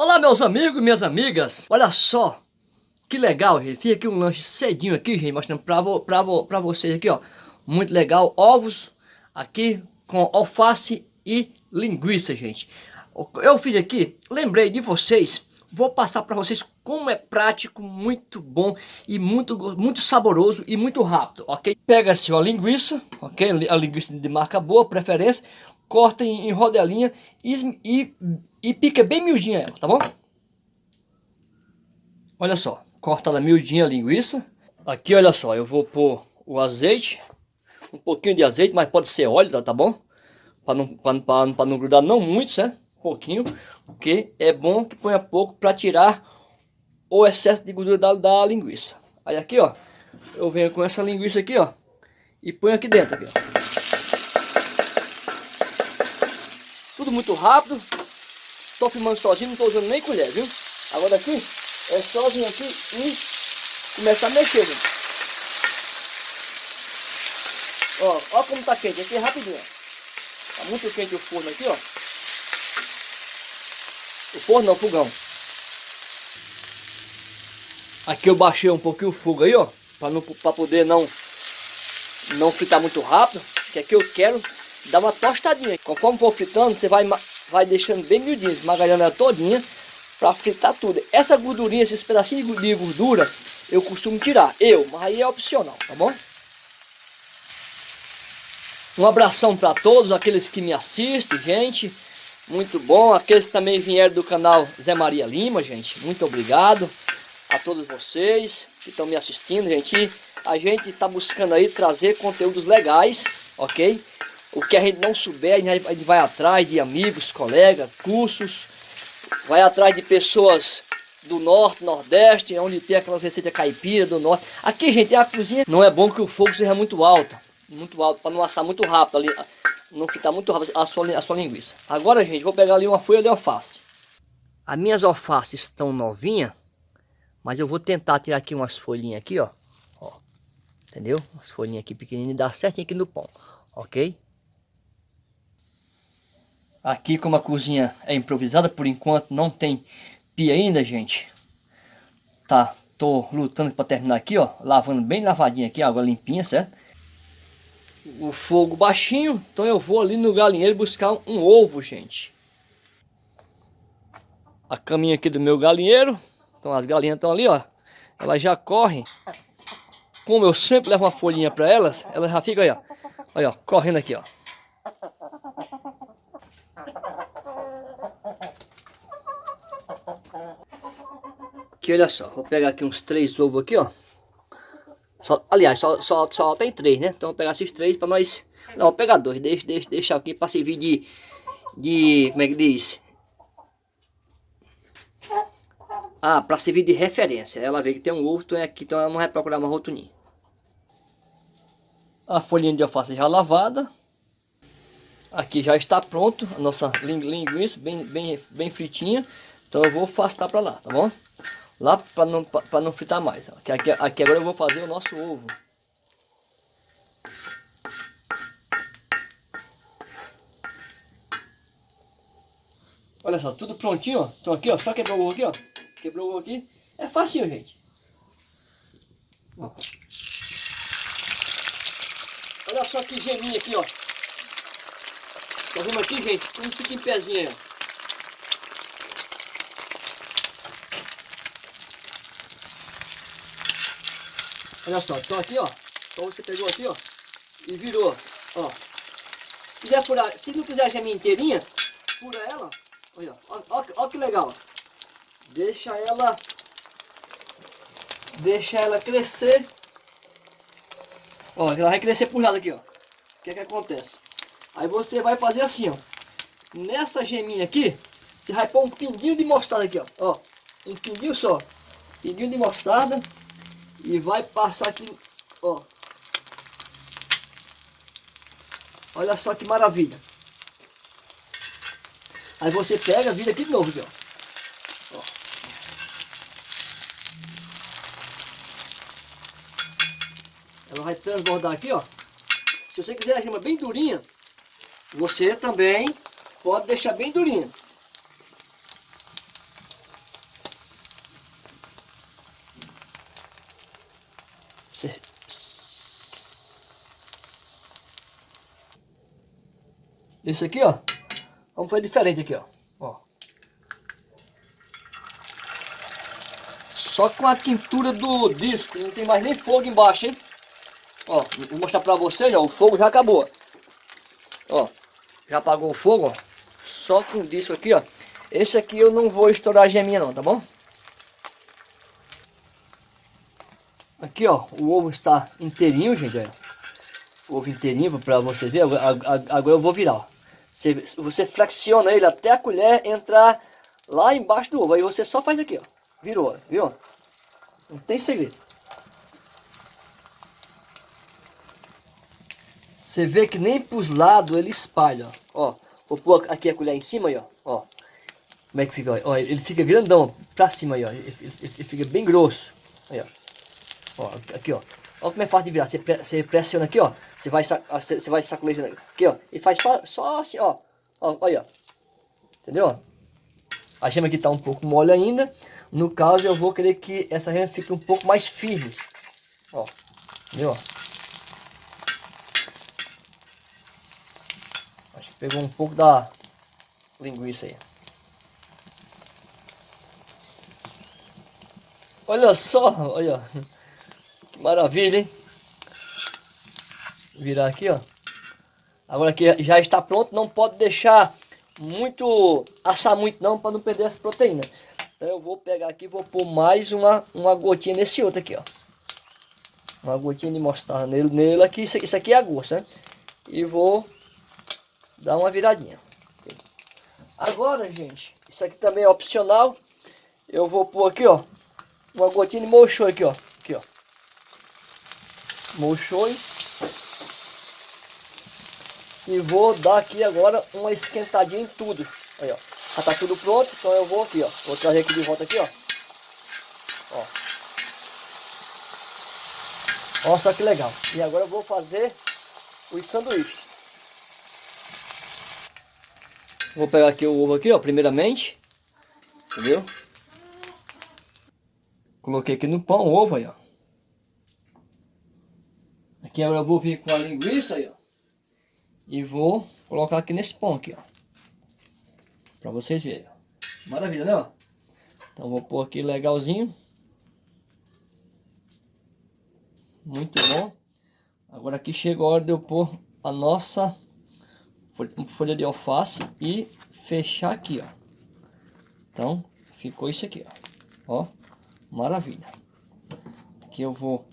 Olá meus amigos e minhas amigas, olha só que legal, gente, fiz aqui um lanche cedinho aqui, gente, mostrando pra, vo, pra, vo, pra vocês aqui, ó, muito legal, ovos aqui com alface e linguiça, gente. Eu fiz aqui, lembrei de vocês, vou passar para vocês como é prático, muito bom e muito, muito saboroso e muito rápido, ok? Pega-se a linguiça, ok? A linguiça de marca boa, preferência, corta em, em rodelinha e, e, e, pica bem miudinha ela, tá bom? Olha só, cortada miudinha a linguiça. Aqui, olha só, eu vou pôr o azeite, um pouquinho de azeite, mas pode ser óleo, tá, tá bom? Para não, pra, pra, pra não grudar não muito, certo? Um pouquinho, porque é bom que ponha pouco para tirar o excesso de gordura da, da linguiça. Aí aqui, ó, eu venho com essa linguiça aqui, ó, e ponho aqui dentro, aqui, ó. tudo muito rápido. Estou filmando sozinho, não estou usando nem colher, viu? Agora aqui, é vir aqui e começar a mexer, gente. Ó, ó como tá quente, aqui é rapidinho. Tá muito quente o forno aqui, ó. O forno não, o fogão. Aqui eu baixei um pouquinho o fogo aí, ó. Pra, não, pra poder não, não fritar muito rápido. Que aqui eu quero dá uma tostadinha. Conforme for fritando, você vai, vai deixando bem miudinho, esmagalhando ela todinha para fritar tudo. Essa gordurinha, esses pedacinhos de gordura, eu costumo tirar. Eu, mas aí é opcional, tá bom? Um abração para todos aqueles que me assistem, gente. Muito bom. Aqueles que também vieram do canal Zé Maria Lima, gente. Muito obrigado a todos vocês que estão me assistindo, gente. A gente está buscando aí trazer conteúdos legais, ok? O que a gente não souber, a gente vai atrás de amigos, colegas, cursos, vai atrás de pessoas do norte, nordeste, onde tem aquelas receitas caipira do norte. Aqui, gente, a cozinha não é bom que o fogo seja muito alto, muito alto, para não assar muito rápido ali, não ficar muito rápido a sua, a sua linguiça. Agora, gente, vou pegar ali uma folha de alface. As minhas alfaces estão novinhas, mas eu vou tentar tirar aqui umas folhinhas aqui, ó. ó entendeu? Umas folhinhas aqui pequenininhas, dá certinho aqui no pão, ok? Aqui como a cozinha é improvisada, por enquanto não tem pia ainda, gente. Tá, tô lutando para terminar aqui, ó. Lavando bem lavadinha aqui, água limpinha, certo? O fogo baixinho, então eu vou ali no galinheiro buscar um, ovo, gente. A caminha aqui do meu galinheiro. Então as galinhas estão ali, ó. Elas já correm. Como eu sempre levo uma folhinha para elas, elas já ficam aí, ó. Olha, ó, correndo aqui, ó. Aqui, olha só, vou pegar aqui uns três ovos aqui, ó. Só, aliás, só, só, só tem três, né? Então vou pegar esses três para nós... Não, vou pegar dois, deixa, deixa, deixa aqui para servir de... De... Como é que diz? Ah, para servir de referência. Ela vê que tem um ovo, então é aqui, então ela não vai procurar mais outro ninho. A folhinha de alface já lavada. Aqui já está pronto a nossa linguiça, bem, bem, bem fritinha. Então eu vou afastar para lá, tá bom? Lá para não, pra não fritar mais. Aqui, aqui, aqui agora eu vou fazer o nosso ovo. Olha só, tudo prontinho, ó. Então aqui, ó, só quebrou o ovo aqui, ó. Quebrou o ovo aqui. É fácil, gente. Ó. Olha só que geminha aqui, ó. Tá vendo aqui, gente? Tudo fica em pezinho, ó. Olha só, então aqui, ó. Então você pegou aqui, ó. E virou, ó. Se quiser furar, se não quiser a geminha inteirinha, fura ela. Olha, ó. Ó, ó que legal. Deixa ela... Deixa ela crescer. Ó, ela vai crescer por lado aqui, ó. O que é que acontece? Aí você vai fazer assim, ó. Nessa geminha aqui, você vai pôr um pinguinho de mostarda aqui, ó. Ó, um pinguinho só. Pinguinho de mostarda. E vai passar aqui, ó. Olha só que maravilha. Aí você pega, vira aqui de novo, aqui, ó. Ela vai transbordar aqui, ó. Se você quiser a gema bem durinha, você também pode deixar bem durinha. Esse aqui, ó. Vamos fazer diferente aqui, ó. ó. Só com a quintura do disco, não tem mais nem fogo embaixo, hein? Ó, vou mostrar pra vocês, ó, o fogo já acabou. Ó, já apagou o fogo, ó. Só com o disco aqui, ó. Esse aqui eu não vou estourar a geminha não, tá bom? Aqui, ó, o ovo está inteirinho, gente. O ovo inteirinho para você ver. Agora eu vou virar, ó. Você, você flexiona ele até a colher entrar lá embaixo do ovo. Aí você só faz aqui, ó. Virou, viu? Não tem segredo. Você vê que nem pros lados ele espalha, ó. Vou pôr aqui a colher em cima aí, ó. ó. Como é que fica? Ó, ele fica grandão pra cima aí, ó. Ele, ele, ele fica bem grosso. Aí, ó. Ó, aqui, ó. Olha como é fácil de virar. Você, você pressiona aqui, ó. Você vai, você vai sacolejando aqui, ó. E faz só, só assim, ó. ó. Olha, ó. Entendeu? A gema aqui tá um pouco mole ainda. No caso, eu vou querer que essa gema fique um pouco mais firme. Ó. Entendeu? Acho que pegou um pouco da linguiça aí. Olha só, olha. Maravilha, hein? Virar aqui, ó. Agora que já está pronto, não pode deixar muito, assar muito não, para não perder as proteínas. Então eu vou pegar aqui vou pôr mais uma, uma gotinha nesse outro aqui, ó. Uma gotinha de mostarda nele, nele aqui, isso, isso aqui é a gosto, né? E vou dar uma viradinha. Agora, gente, isso aqui também é opcional. Eu vou pôr aqui, ó, uma gotinha de mocho aqui, ó. Mochoi. E vou dar aqui agora uma esquentadinha em tudo. Aí, ó. Já tá tudo pronto, então eu vou aqui, ó. Vou trazer aqui de volta aqui, ó. Ó. Olha só que legal. E agora eu vou fazer os sanduíches. Vou pegar aqui o ovo aqui, ó, primeiramente. Entendeu? Coloquei aqui no pão, ovo aí, ó. Aqui agora eu vou vir com a linguiça aí, ó. E vou colocar aqui nesse pão aqui, ó. Pra vocês verem. Maravilha, né, ó? Então vou pôr aqui legalzinho. Muito bom. Agora aqui chega a hora de eu pôr a nossa folha de alface e fechar aqui, ó. Então, ficou isso aqui, ó. Ó. Maravilha. Aqui eu vou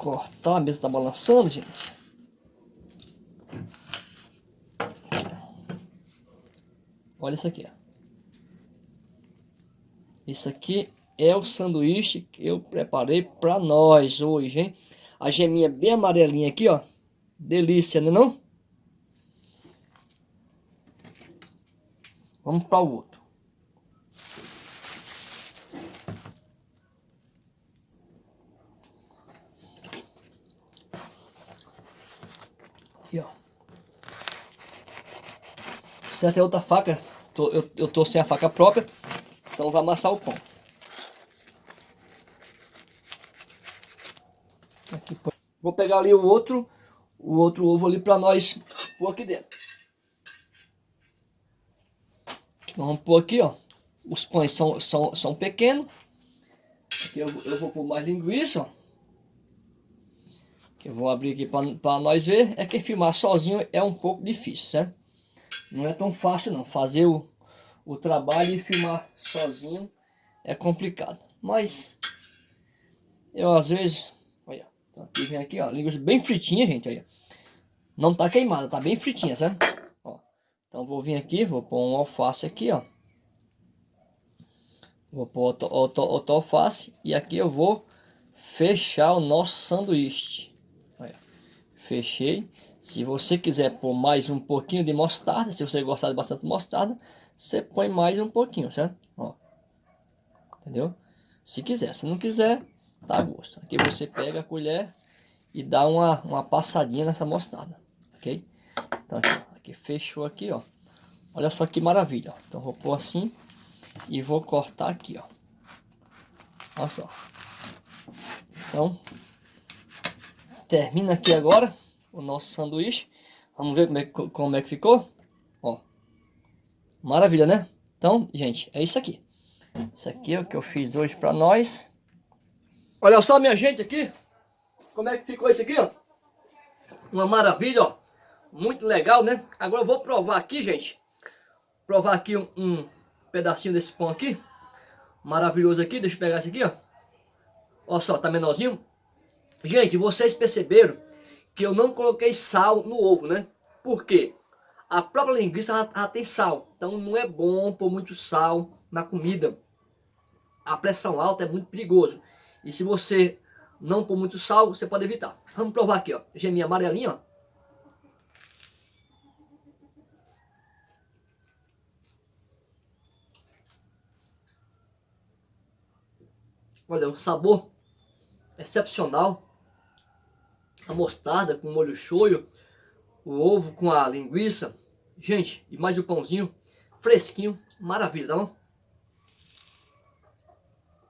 cortar, a mesa tá balançando, gente. Olha isso aqui, ó. Isso aqui é o sanduíche que eu preparei para nós hoje, hein? A geminha bem amarelinha aqui, ó. Delícia, né não? Vamos para o outro. Aqui, ó. Precisa ter outra faca. Tô, eu, eu tô sem a faca própria. Então vou amassar o pão. Aqui, vou pegar ali o outro, o outro ovo ali para nós pôr aqui dentro. vamos pôr aqui, ó. Os pães são, são, são pequenos. Aqui eu, eu vou pôr mais linguiça, ó que eu vou abrir aqui para nós ver, é que filmar sozinho é um pouco difícil, certo? Não é tão fácil não, fazer o, o trabalho e filmar sozinho é complicado. Mas eu às vezes, olha, então aqui vem aqui, ó, linguiça bem fritinha, gente, olha. Não tá queimada, tá bem fritinha, certo? Ó, então vou vir aqui, vou pôr um alface aqui, ó. Vou pôr outro alface e aqui eu vou fechar o nosso sanduíche. Fechei. Se você quiser pôr mais um pouquinho de mostarda, se você gostar de bastante mostarda, você põe mais um pouquinho, certo? Ó. Entendeu? Se quiser, se não quiser, tá a gosto. Aqui você pega a colher e dá uma, uma passadinha nessa mostarda, ok? Então aqui, aqui fechou aqui, ó. Olha só que maravilha, ó. Então vou pôr assim e vou cortar aqui, ó. Olha só. Então, termina aqui agora o nosso sanduíche. Vamos ver como é, como é que ficou? Ó. Maravilha, né? Então, gente, é isso aqui. Isso aqui é o que eu fiz hoje pra nós. Olha só, minha gente, aqui. Como é que ficou isso aqui, ó. Uma maravilha, ó. Muito legal, né? Agora eu vou provar aqui, gente. Provar aqui um, um pedacinho desse pão aqui. Maravilhoso aqui. Deixa eu pegar esse aqui, ó. Olha só, tá menorzinho. Gente, vocês perceberam que eu não coloquei sal no ovo, né? Por quê? A própria linguiça ela, ela tem sal. Então não é bom pôr muito sal na comida. A pressão alta é muito perigoso. E se você não pôr muito sal, você pode evitar. Vamos provar aqui, ó. Geminha amarelinha, ó. Olha, um sabor excepcional. A mostarda com molho shoyu, o ovo com a linguiça. Gente, e mais o pãozinho fresquinho, maravilha, tá bom?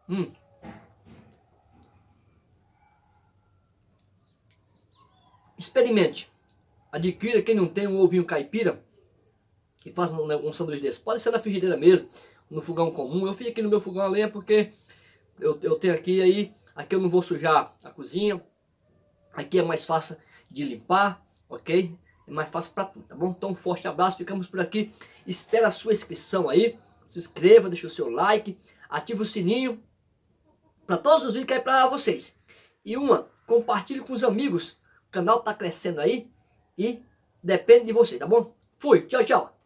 Hum. Experimente. Adquira quem não tem um ovinho caipira e faça um, um sanduíche desse. Pode ser na frigideira mesmo, no fogão comum. Eu fiz aqui no meu fogão a lenha porque eu, eu tenho aqui aí, aqui eu não vou sujar a cozinha, aqui é mais fácil de limpar, ok? É mais fácil para tudo, tá bom? Então um forte abraço, ficamos por aqui, espera a sua inscrição aí, se inscreva, deixa o seu like, ative o sininho, para todos os vídeos que é para vocês. E uma, compartilhe com os amigos, o canal tá crescendo aí e depende de você, tá bom? Fui, tchau, tchau.